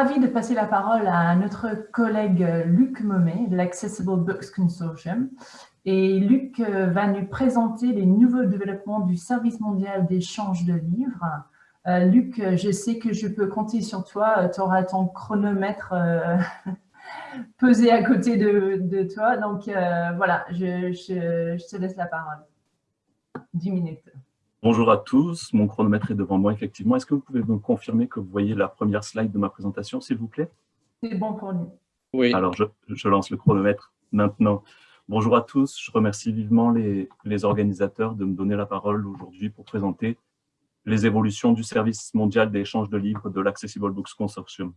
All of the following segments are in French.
ravi de passer la parole à notre collègue Luc Momet de l'Accessible Books Consortium. Et Luc euh, va nous présenter les nouveaux développements du service mondial d'échange de livres. Euh, Luc, je sais que je peux compter sur toi, tu auras ton chronomètre euh, pesé à côté de, toi. Donc voilà, je, je te laisse la parole. 10 minutes. Bonjour à tous, mon chronomètre est devant moi effectivement. Est-ce que vous pouvez me confirmer que vous voyez la première slide de ma présentation, s'il vous plaît? C'est bon pour nous. Oui. Alors, je, lance le chronomètre maintenant. Bonjour à tous, je remercie vivement les, les organisateurs de me donner la parole aujourd'hui pour présenter les évolutions du service mondial d'échange de livres de l'Accessible Books Consortium.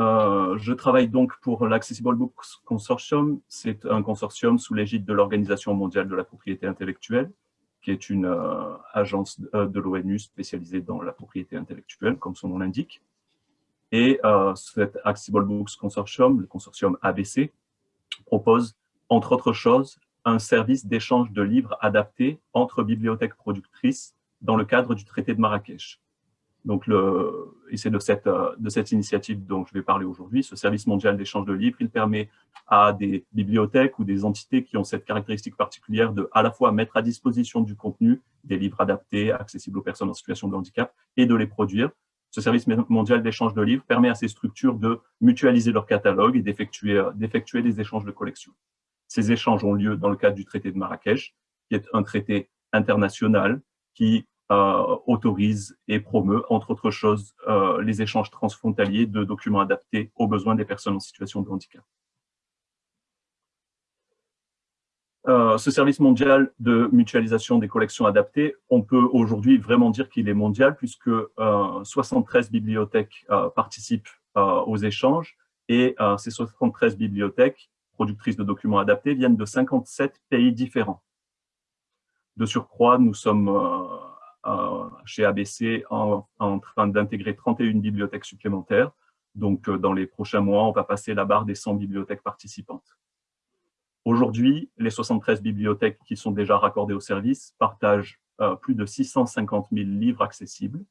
Euh, je travaille donc pour l'Accessible Books Consortium. C'est un consortium sous l'égide de l'Organisation mondiale de la propriété intellectuelle, qui est une euh, agence euh, de, l'ONU spécialisée dans la propriété intellectuelle, comme son nom l'indique. Et cet Accessible Books Consortium, le consortium ABC, propose, entre autres choses, un service d'échange de livres adapté entre bibliothèques productrices dans le cadre du traité de Marrakech. Donc, le, et c'est de cette, de cette initiative dont je vais parler aujourd'hui, ce service mondial d'échange de livres. Il permet à des bibliothèques ou des entités qui ont cette caractéristique particulière de à la fois mettre à disposition du contenu, des livres adaptés, accessibles aux personnes en situation de handicap, et de les produire. Ce service mondial d'échange de livres permet à ces structures de mutualiser leur catalogue et d'effectuer des échanges de collections. Ces échanges ont lieu dans le cadre du traité de Marrakech, qui est un traité international qui euh, autorise et promeut, entre autres choses, euh, les échanges transfrontaliers de documents adaptés aux besoins des personnes en situation de handicap. Euh, ce service mondial de mutualisation des collections adaptées, on peut aujourd'hui vraiment dire qu'il est mondial puisque 73 bibliothèques participent aux échanges et ces 73 bibliothèques productrices de documents adaptés viennent de 57 pays différents. De surcroît, nous sommes chez ABC en, train d'intégrer 31 bibliothèques supplémentaires. Donc, euh, dans les prochains mois, on va passer la barre des 100 bibliothèques participantes. Aujourd'hui, les 73 bibliothèques qui sont déjà raccordées au service partagent euh, plus de 650 000 livres accessibles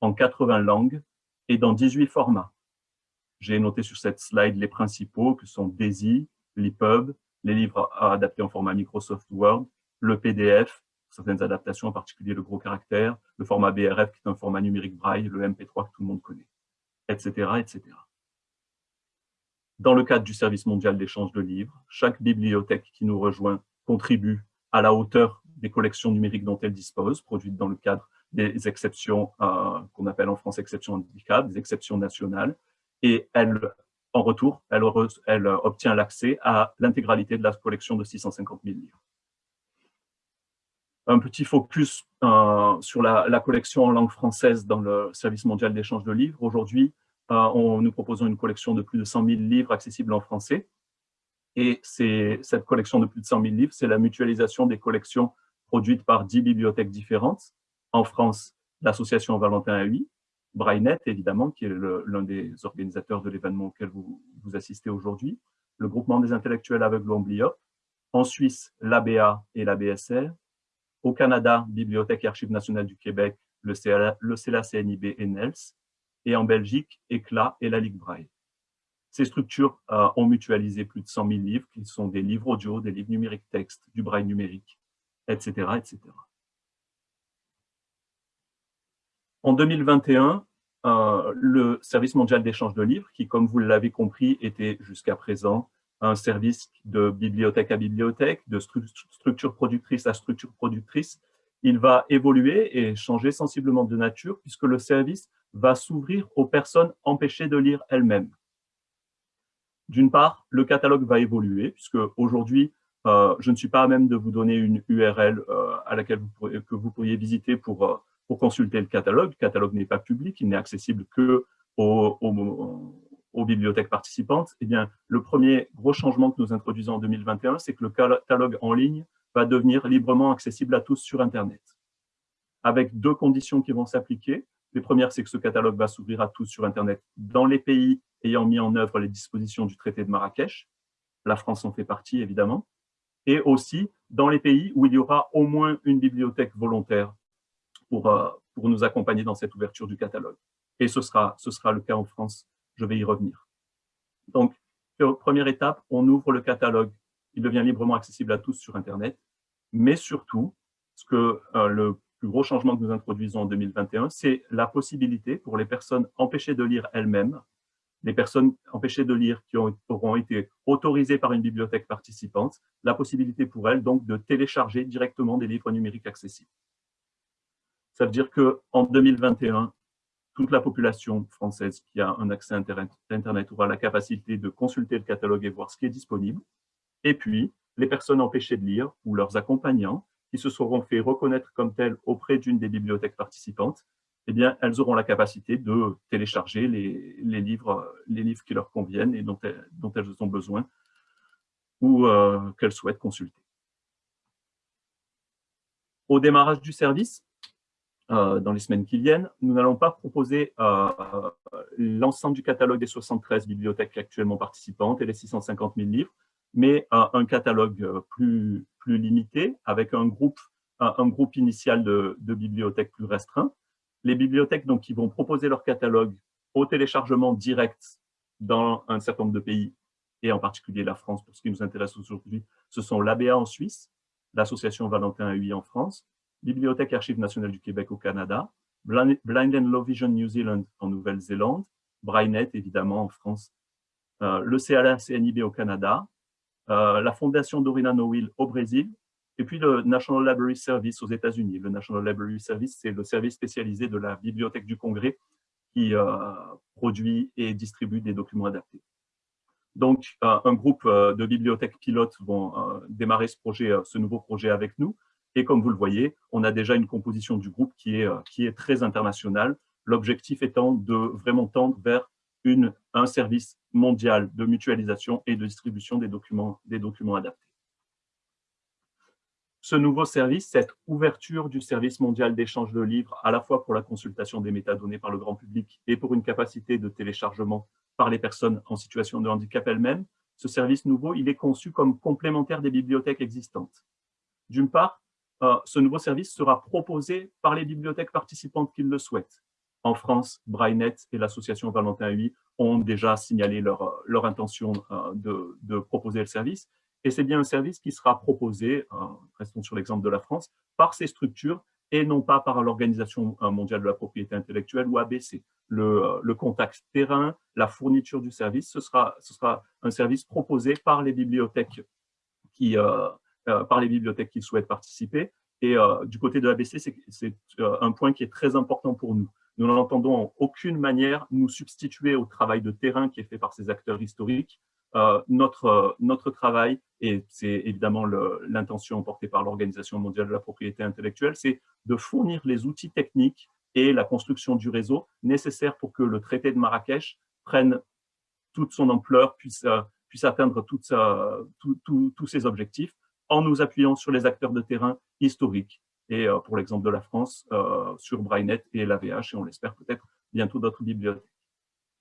en 80 langues et dans 18 formats. J'ai noté sur cette slide les principaux que sont DAISY, l'EPUB, les livres adaptés en format Microsoft Word, le PDF, certaines adaptations, en particulier le gros caractère, le format BRF qui est un format numérique braille, le MP3 que tout le monde connaît, etc. etc. Dans le cadre du service mondial d'échange de livres, chaque bibliothèque qui nous rejoint contribue à la hauteur des collections numériques dont elle dispose, produites dans le cadre des exceptions euh, qu'on appelle en France exceptions handicap, des exceptions nationales, et elle, en retour, elle obtient l'accès à l'intégralité de la collection de 650 000 livres un petit focus euh, sur la, collection en langue française dans le service mondial d'échange de livres. Aujourd'hui, euh, nous proposons une collection de plus de 100 000 livres accessibles en français. Et cette collection de plus de 100 000 livres, c'est la mutualisation des collections produites par 10 bibliothèques différentes. En France, l'association Valentin AI, Braillenet, évidemment, qui est l'un des organisateurs de l'événement auquel vous, vous assistez aujourd'hui, le groupement des intellectuels aveugles Ombliop, en Suisse, l'ABA et la BSR, au Canada, Bibliothèque et Archives nationales du Québec, le CELA, CNIB et NELS. Et en Belgique, ECLA et la Ligue Braille. Ces structures euh, ont mutualisé plus de 100 000 livres, qui sont des livres audio, des livres numériques texte, du braille numérique, etc. etc. En 2021, euh, le Service mondial d'échange de livres, qui, comme vous l'avez compris, était jusqu'à présent un service de bibliothèque à bibliothèque, de structure productrice à structure productrice, il va évoluer et changer sensiblement de nature puisque le service va s'ouvrir aux personnes empêchées de lire elles-mêmes. D'une part, le catalogue va évoluer puisque aujourd'hui, euh, je ne suis pas à même de vous donner une URL euh, à laquelle vous pourriez, que vous pourriez visiter pour, euh, pour consulter le catalogue. Le catalogue n'est pas public, il n'est accessible que aux, bibliothèques participantes, eh bien, le premier gros changement que nous introduisons en 2021, c'est que le catalogue en ligne va devenir librement accessible à tous sur Internet, avec deux conditions qui vont s'appliquer. Les premières, c'est que ce catalogue va s'ouvrir à tous sur Internet dans les pays ayant mis en œuvre les dispositions du traité de Marrakech. La France en fait partie, évidemment. Et aussi dans les pays où il y aura au moins une bibliothèque volontaire pour, euh, pour nous accompagner dans cette ouverture du catalogue. Et ce sera, ce sera le cas en France, je vais y revenir. Donc, première étape, on ouvre le catalogue. Il devient librement accessible à tous sur Internet. Mais surtout, ce que euh, le plus gros changement que nous introduisons en 2021, c'est la possibilité pour les personnes empêchées de lire elles-mêmes, les personnes empêchées de lire qui auront été autorisées par une bibliothèque participante, la possibilité pour elles donc de télécharger directement des livres numériques accessibles. Ça veut dire qu'en 2021, toute la population française qui a un accès à Internet aura la capacité de consulter le catalogue et voir ce qui est disponible. Et puis, les personnes empêchées de lire ou leurs accompagnants qui se seront fait reconnaître comme tels auprès d'une des bibliothèques participantes, eh bien, elles auront la capacité de télécharger les, livres, les livres qui leur conviennent et dont elles, dont elles ont besoin ou euh, qu'elles souhaitent consulter. Au démarrage du service, euh, dans les semaines qui viennent, nous n'allons pas proposer euh, l'ensemble du catalogue des 73 bibliothèques actuellement participantes et les 650 000 livres, mais un catalogue euh, plus, plus limité avec un groupe, un, groupe initial de, bibliothèques plus restreint. Les bibliothèques donc, qui vont proposer leur catalogue au téléchargement direct dans un certain nombre de pays, et en particulier la France, pour ce qui nous intéresse aujourd'hui, ce sont l'ABA en Suisse, l'association Valentin UI en France, Bibliothèque Archives nationales du Québec au Canada, Blind and Low Vision New Zealand en Nouvelle-Zélande, Brainnet évidemment en France, euh, le CLA-CNIB au Canada, euh, la Fondation Dorina Noil au Brésil, et puis le National Library Service aux États-Unis. Le National Library Service, c'est le service spécialisé de la Bibliothèque du Congrès qui euh, produit et distribue des documents adaptés. Donc, un groupe de bibliothèques pilotes vont démarrer ce, projet, ce nouveau projet avec nous. Et comme vous le voyez, on a déjà une composition du groupe qui est, euh, qui est très internationale, l'objectif étant de vraiment tendre vers une, un service mondial de mutualisation et de distribution des documents, des documents adaptés. Ce nouveau service, cette ouverture du service mondial d'échange de livres, à la fois pour la consultation des métadonnées par le grand public et pour une capacité de téléchargement par les personnes en situation de handicap elles-mêmes, ce service nouveau, il est conçu comme complémentaire des bibliothèques existantes. D'une part, euh, ce nouveau service sera proposé par les bibliothèques participantes qui le souhaitent. En France, Brainnet et l'association Valentin UI ont déjà signalé leur, intention euh, de, proposer le service. Et c'est bien un service qui sera proposé, euh, restons sur l'exemple de la France, par ces structures et non pas par l'Organisation mondiale de la propriété intellectuelle ou ABC. Le, contact terrain, la fourniture du service, ce sera, un service proposé par les bibliothèques qui, par les bibliothèques qui souhaitent participer. Et euh, du côté de l'ABC, c'est euh, un point qui est très important pour nous. Nous n'entendons en aucune manière nous substituer au travail de terrain qui est fait par ces acteurs historiques. notre, notre travail, et c'est évidemment l'intention portée par l'Organisation mondiale de la propriété intellectuelle, c'est de fournir les outils techniques et la construction du réseau nécessaires pour que le traité de Marrakech prenne toute son ampleur, puisse, puisse atteindre tous ses objectifs en nous appuyant sur les acteurs de terrain historiques. Et euh, pour l'exemple de la France, euh, sur Brainnet et l'AVH, et on l'espère peut-être bientôt d'autres bibliothèques.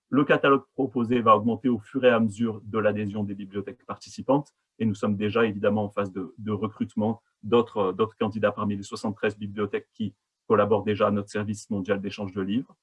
Le catalogue proposé va augmenter au fur et à mesure de l'adhésion des bibliothèques participantes, et nous sommes déjà évidemment en phase de, recrutement d'autres candidats parmi les 73 bibliothèques qui collaborent déjà à notre service mondial d'échange de livres.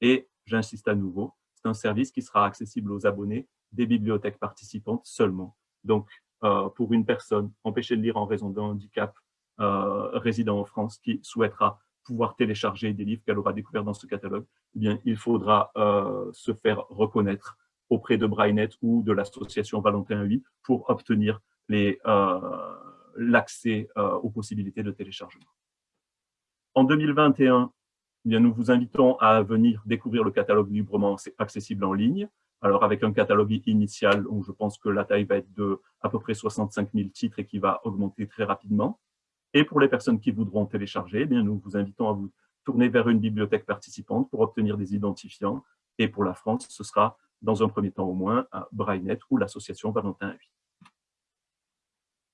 Et j'insiste à nouveau, c'est un service qui sera accessible aux abonnés des bibliothèques participantes seulement. Donc, euh, pour une personne empêchée de lire en raison d'un handicap euh, résidant en France qui souhaitera pouvoir télécharger des livres qu'elle aura découverts dans ce catalogue, eh bien, il faudra euh, se faire reconnaître auprès de Brainnet ou de l'association Valentin 8 pour obtenir l'accès aux possibilités de téléchargement. En 2021, eh bien, nous vous invitons à venir découvrir le catalogue librement accessible en ligne. Alors avec un catalogue initial où je pense que la taille va être de à peu près 65 000 titres et qui va augmenter très rapidement. Et pour les personnes qui voudront télécharger, eh bien, nous vous invitons à vous tourner vers une bibliothèque participante pour obtenir des identifiants. Et pour la France, ce sera dans un premier temps au moins à Brainnet ou l'association Valentin 8.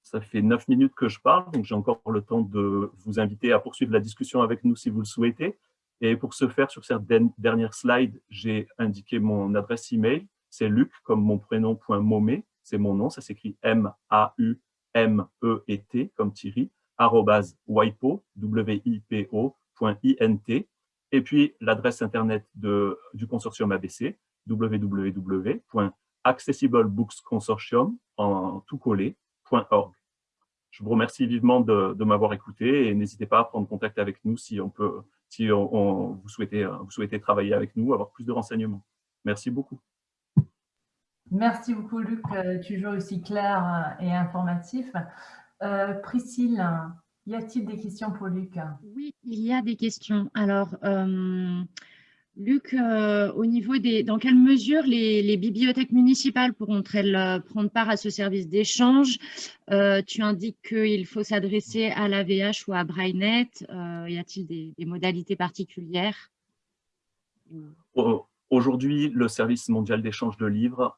Ça fait neuf minutes que je parle, donc j'ai encore le temps de vous inviter à poursuivre la discussion avec nous si vous le souhaitez. Et pour ce faire, sur cette dernière slide, j'ai indiqué mon adresse email. C'est luc, comme mon prénom, point momé, c'est mon nom, ça s'écrit M-A-U-M-E-T, comme Thierry, arrobase wipo, w et puis l'adresse internet de, du consortium ABC, www.accessiblebooksconsortium en tout collé.org. Je vous remercie vivement de m'avoir écouté et n'hésitez pas à prendre contact avec nous si on peut, si on, vous, souhaitez, vous souhaitez travailler avec nous, avoir plus de renseignements. Merci beaucoup. Merci beaucoup, Luc, euh, toujours aussi clair et informatif. Euh, Priscille, y a-t-il des questions pour Luc? Oui, il y a des questions. Alors, euh, Luc, euh, au niveau des, dans quelle mesure les, bibliothèques municipales pourront-elles euh, prendre part à ce service d'échange? Tu indiques qu'il faut s'adresser à l'AVH ou à Brainet. y a-t-il des, modalités particulières? Aujourd'hui, le service mondial d'échange de livres,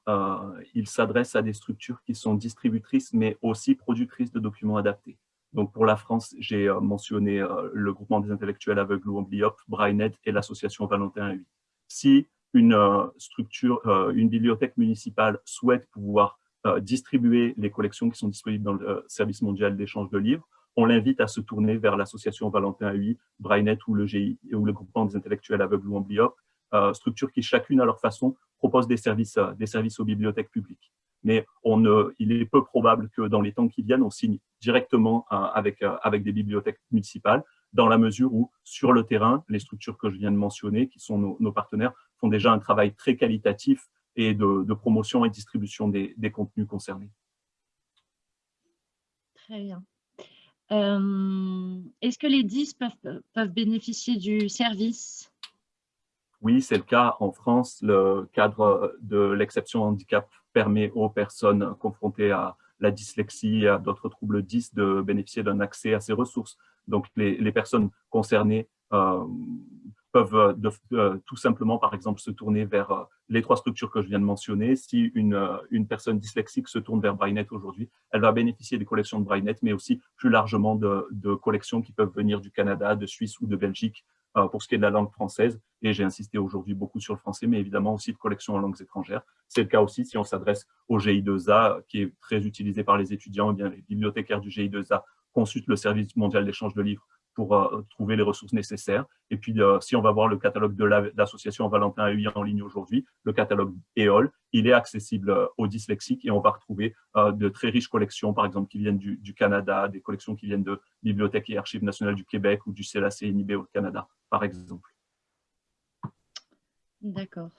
il s'adresse à des structures qui sont distributrices, mais aussi productrices de documents adaptés. Donc pour la France, j'ai euh, mentionné euh, le groupement des intellectuels aveugles ou amblyopes, Brainet et l'association Valentin 8. Si une euh, structure, une bibliothèque municipale souhaite pouvoir distribuer les collections qui sont disponibles dans le service mondial d'échange de livres, on l'invite à se tourner vers l'association Valentin 8, Brainet ou le, GI, ou le groupement des intellectuels aveugles ou amblyopes, structures qui chacune à leur façon proposent des services, des services aux bibliothèques publiques mais il est peu probable que dans les temps qui viennent, on signe directement euh, avec, euh, avec des bibliothèques municipales, dans la mesure où, sur le terrain, les structures que je viens de mentionner, qui sont nos, partenaires, font déjà un travail très qualitatif et de, promotion et distribution des, contenus concernés. Très bien. Euh, est-ce que les 10 peuvent, peuvent bénéficier du service? Oui, c'est le cas en France. Le cadre de l'exception handicap permet aux personnes confrontées à la dyslexie d'autres troubles 10 de bénéficier d'un accès à ces ressources. Donc, les, personnes concernées euh, peuvent euh, euh, tout simplement, par exemple, se tourner vers les trois structures que je viens de mentionner. Si une, personne dyslexique se tourne vers Brainnet aujourd'hui, elle va bénéficier des collections de Brainnet, mais aussi plus largement de, collections qui peuvent venir du Canada, de Suisse ou de Belgique, pour ce qui est de la langue française, et j'ai insisté aujourd'hui beaucoup sur le français, mais évidemment aussi de collections en langues étrangères. C'est le cas aussi si on s'adresse au GI2A, qui est très utilisé par les étudiants, eh bien les bibliothécaires du GI2A consultent le service mondial d'échange de livres pour euh, trouver les ressources nécessaires. Et puis, euh, si on va voir le catalogue de l'association Valentin AI en ligne aujourd'hui, le catalogue EOL, il est accessible euh, aux dyslexiques et on va retrouver de très riches collections, par exemple, qui viennent du, Canada, des collections qui viennent de Bibliothèque et Archives nationales du Québec ou du CLAC-NIB au Canada, par exemple. D'accord.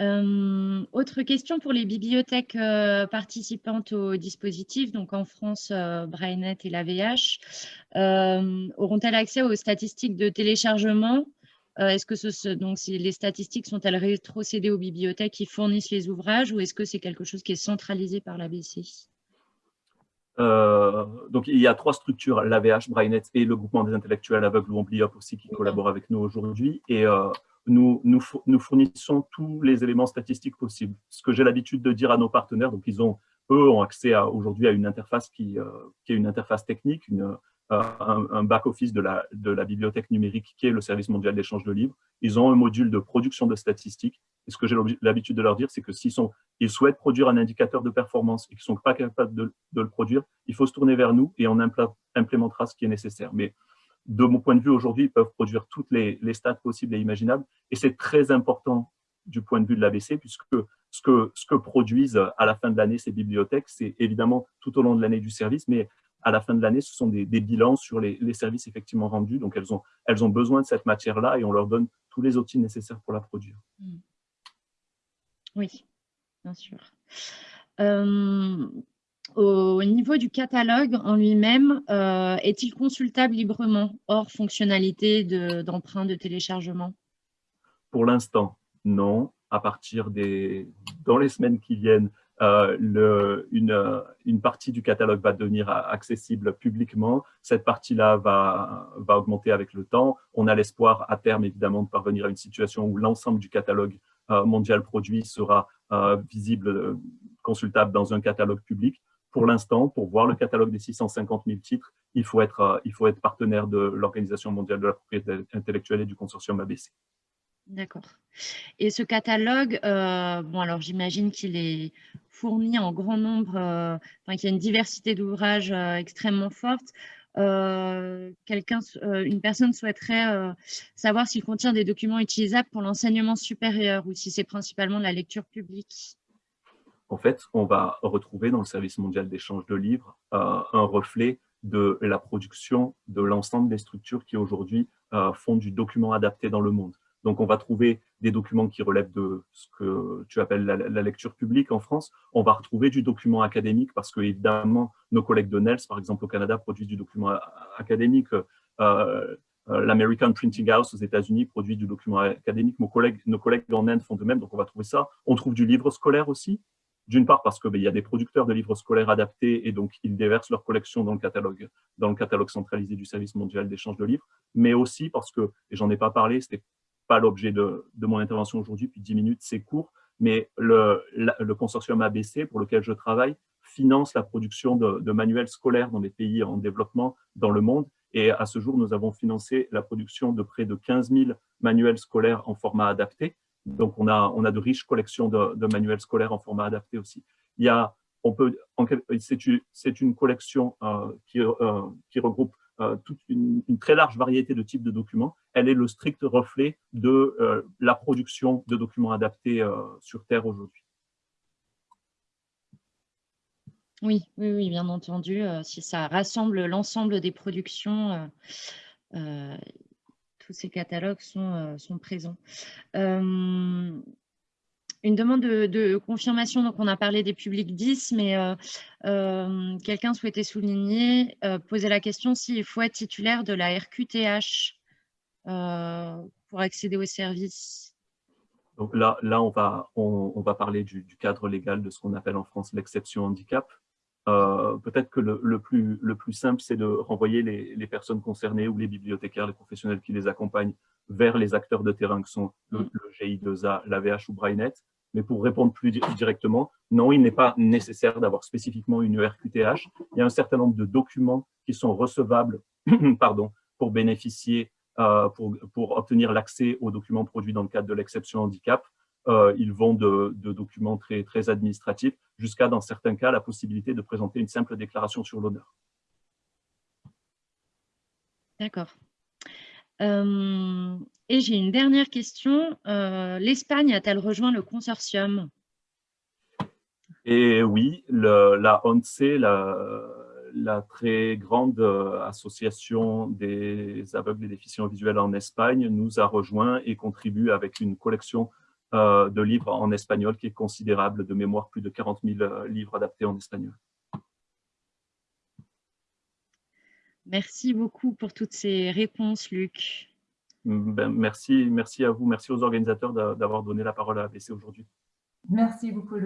Euh, autre question pour les bibliothèques euh, participantes au dispositif, donc en France, euh, Brainet et l'AVH, auront-elles accès aux statistiques de téléchargement? Est-ce que ce, donc, les statistiques sont-elles rétrocédées aux bibliothèques qui fournissent les ouvrages ou est-ce que c'est quelque chose qui est centralisé par l'ABC donc, il y a trois structures, l'AVH, Brainet et le groupement des intellectuels aveugles ou Ambliop aussi qui collaborent avec nous aujourd'hui. Et nous, nous, fournissons tous les éléments statistiques possibles. Ce que j'ai l'habitude de dire à nos partenaires, donc ils ont, eux ont accès aujourd'hui à une interface qui, euh, qui, est une interface technique, une, euh, un, back-office de la, de la bibliothèque numérique qui est le service mondial d'échange de livres. Ils ont un module de production de statistiques. Et ce que j'ai l'habitude de leur dire, c'est que s'ils ils souhaitent produire un indicateur de performance et qu'ils ne sont pas capables de, de, le produire, il faut se tourner vers nous et on implémentera ce qui est nécessaire. Mais de mon point de vue, aujourd'hui, ils peuvent produire toutes les, stats possibles et imaginables. Et c'est très important du point de vue de l'ABC, puisque ce que, ce que produisent à la fin de l'année ces bibliothèques, c'est évidemment tout au long de l'année du service, mais à la fin de l'année, ce sont des, bilans sur les, services effectivement rendus. Donc, elles ont, elles ont besoin de cette matière-là et on leur donne tous les outils nécessaires pour la produire. Hmm. Oui, bien sûr. Euh, niveau du catalogue en lui-même, euh, est-il consultable librement, hors fonctionnalité d'emprunt de, téléchargement? Pour l'instant, non. À partir des... Dans les semaines qui viennent, euh, une, partie du catalogue va devenir accessible publiquement. Cette partie-là va, va augmenter avec le temps. On a l'espoir à terme, évidemment, de parvenir à une situation où l'ensemble du catalogue euh, mondial produit sera visible, consultable dans un catalogue public pour l'instant, pour voir le catalogue des 650 000 titres, il faut être, euh, il faut être partenaire de l'Organisation mondiale de la propriété intellectuelle et du consortium ABC. D'accord. Et ce catalogue, euh, bon alors j'imagine qu'il est fourni en grand nombre, euh, enfin qu'il y a une diversité d'ouvrages extrêmement forte. une personne souhaiterait savoir s'il contient des documents utilisables pour l'enseignement supérieur ou si c'est principalement de la lecture publique. En fait, on va retrouver dans le service mondial d'échange de livres un reflet de la production de l'ensemble des structures qui aujourd'hui font du document adapté dans le monde. Donc, on va trouver des documents qui relèvent de ce que tu appelles la, lecture publique en France. On va retrouver du document académique parce que, évidemment, nos collègues de NELS, par exemple, au Canada, produisent du document académique. Euh, euh, L'American Printing House aux États-Unis produit du document académique. Nos collègues en Inde font de même, donc on va trouver ça. On trouve du livre scolaire aussi, d'une part parce qu'il y a des producteurs de livres scolaires adaptés et donc ils déversent leur collection dans le catalogue, dans le catalogue centralisé du service mondial d'échange de livres, mais aussi parce que, et j'en ai pas parlé, c'était pas l'objet de, mon intervention aujourd'hui, puis 10 minutes, c'est court, mais le, consortium ABC pour lequel je travaille finance la production de, manuels scolaires dans les pays en développement dans le monde. Et à ce jour, nous avons financé la production de près de 15 000 manuels scolaires en format adapté. Donc, on a, de riches collections de, manuels scolaires en format adapté aussi. C'est une collection euh, qui, euh, qui regroupe euh, toute une, très large variété de types de documents. Elle est le strict reflet de la production de documents adaptés sur Terre aujourd'hui. Oui, oui, oui, bien entendu. si ça rassemble l'ensemble des productions, tous ces catalogues sont, sont présents une demande de, confirmation, donc on a parlé des publics 10, mais euh, euh, quelqu'un souhaitait souligner, euh, poser la question s'il faut être titulaire de la RQTH pour accéder au service. Donc là, là on, va, on, va parler du, cadre légal de ce qu'on appelle en France l'exception handicap. Peut-être que le, plus, le plus simple, c'est de renvoyer les, personnes concernées ou les bibliothécaires, les professionnels qui les accompagnent vers les acteurs de terrain que sont le, mm. GI2A, l'AVH ou Brainet. Mais pour répondre plus directement, non, il n'est pas nécessaire d'avoir spécifiquement une ERQTH. Il y a un certain nombre de documents qui sont recevables pardon, pour bénéficier, euh, pour, pour, obtenir l'accès aux documents produits dans le cadre de l'exception handicap. Euh, ils vont de, de, documents très, très administratifs jusqu'à, dans certains cas, la possibilité de présenter une simple déclaration sur l'honneur. D'accord. Euh, et j'ai une dernière question. Euh, L'Espagne a-t-elle rejoint le consortium? Et oui, la ONCE, la, très grande association des aveugles et déficients visuels en Espagne, nous a rejoint et contribue avec une collection de livres en espagnol qui est considérable, de mémoire plus de 40 000 livres adaptés en espagnol. Merci beaucoup pour toutes ces réponses, Luc. Ben, merci, merci à vous, merci aux organisateurs d'avoir donné la parole à ABC aujourd'hui. Merci beaucoup, Luc.